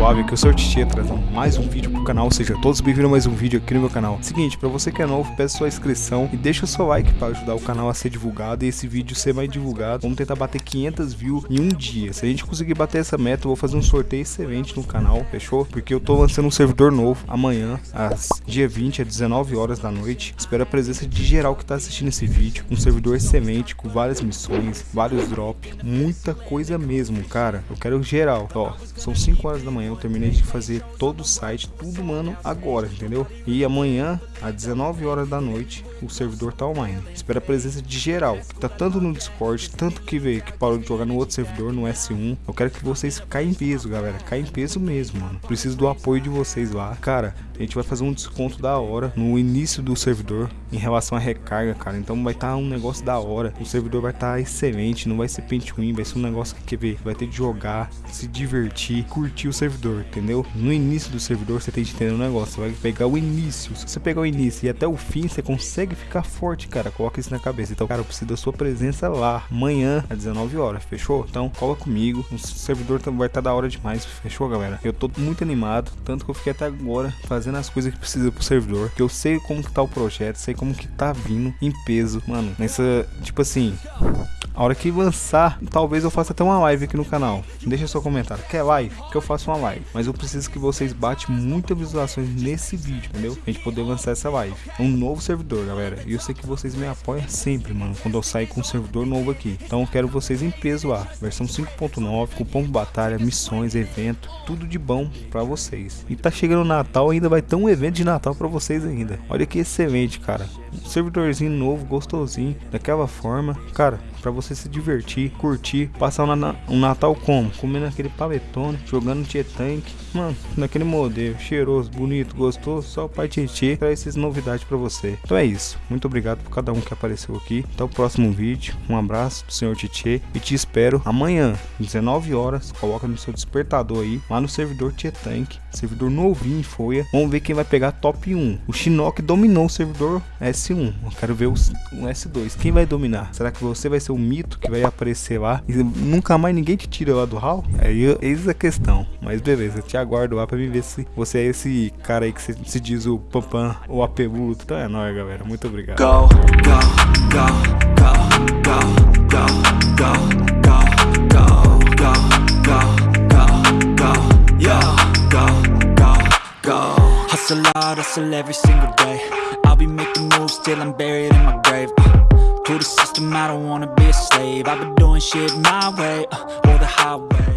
salve, aqui é o Sr. Titi trazendo mais um vídeo pro canal, ou seja, todos bem-vindos a mais um vídeo aqui no meu canal. Seguinte, pra você que é novo, peço sua inscrição e deixa o seu like para ajudar o canal a ser divulgado e esse vídeo ser mais divulgado. Vamos tentar bater 500 views em um dia. Se a gente conseguir bater essa meta, eu vou fazer um sorteio excelente no canal, fechou? Porque eu tô lançando um servidor novo amanhã, às dia 20, às 19 horas da noite. Espero a presença de geral que tá assistindo esse vídeo. Um servidor excelente, com várias missões, vários drops, muita coisa mesmo, cara. Eu quero geral, ó, são 5 horas da manhã, eu terminei de fazer todo o site, tudo, mano, agora, entendeu? E amanhã, às 19 horas da noite, o servidor tá online. Espero a presença de geral, que tá tanto no Discord, tanto que veio que parou de jogar no outro servidor, no S1. Eu quero que vocês caem em peso, galera, caem em peso mesmo, mano. Preciso do apoio de vocês lá. Cara, a gente vai fazer um desconto da hora no início do servidor em relação à recarga, cara. Então vai estar tá um negócio da hora. O servidor vai estar tá excelente, não vai ser pente win, vai ser um negócio que quer ver, vai ter de jogar, se divertir, curtir o servidor, entendeu? No início do servidor você tem que entender um negócio, você vai pegar o início. Se você pegar o início e até o fim, você consegue ficar forte, cara. Coloca isso na cabeça. Então, cara, eu preciso da sua presença lá amanhã às 19 horas, fechou? Então, cola comigo. O servidor vai estar tá da hora demais, fechou, galera? Eu tô muito animado, tanto que eu fiquei até agora fazendo as coisas que precisa pro servidor. Que eu sei como que tá o projeto, sei como que tá vindo em peso. Mano, nessa, tipo assim, a hora que lançar, talvez eu faça até uma live aqui no canal. Deixa seu comentário. Quer live? Que eu faça uma live. Mas eu preciso que vocês batem muitas visualizações nesse vídeo, entendeu? A gente poder lançar essa live. Um novo servidor, galera. E eu sei que vocês me apoiam sempre, mano. Quando eu sair com um servidor novo aqui. Então eu quero vocês em peso lá. Versão 5.9, cupom de batalha, missões, evento. Tudo de bom pra vocês. E tá chegando o Natal, ainda vai ter um evento de Natal pra vocês ainda. Olha que excelente, cara. Servidorzinho novo, gostosinho. Daquela forma. Cara, para você se divertir, curtir, passar um, Natal como? Comendo aquele paletone, jogando Tank, mano, naquele modelo, cheiroso, bonito, gostoso, só o Pai Tietê traz essas novidades para você. Então é isso, muito obrigado por cada um que apareceu aqui, até o próximo vídeo, um abraço do Senhor Tietê e te espero amanhã, 19 horas, coloca no seu despertador aí, lá no servidor Tank, servidor novinho em folha, vamos ver quem vai pegar top 1. O Shinnok dominou o servidor S1, eu quero ver o, S2. Quem vai dominar? Será que você vai ser o mito que vai aparecer lá e nunca mais ninguém te tira lá do hall? Aí eu, eis a questão. Mas beleza, eu te aguardo lá pra me ver se você é esse cara aí que se, se diz o Pampan ou Apelu. Então é nóis, galera. Muito obrigado. Go, go, go, hustle hard, hustle every single day Be making moves till I'm buried in my grave. Uh. To the system, I don't wanna be a slave I've been doing shit my way, uh, or the highway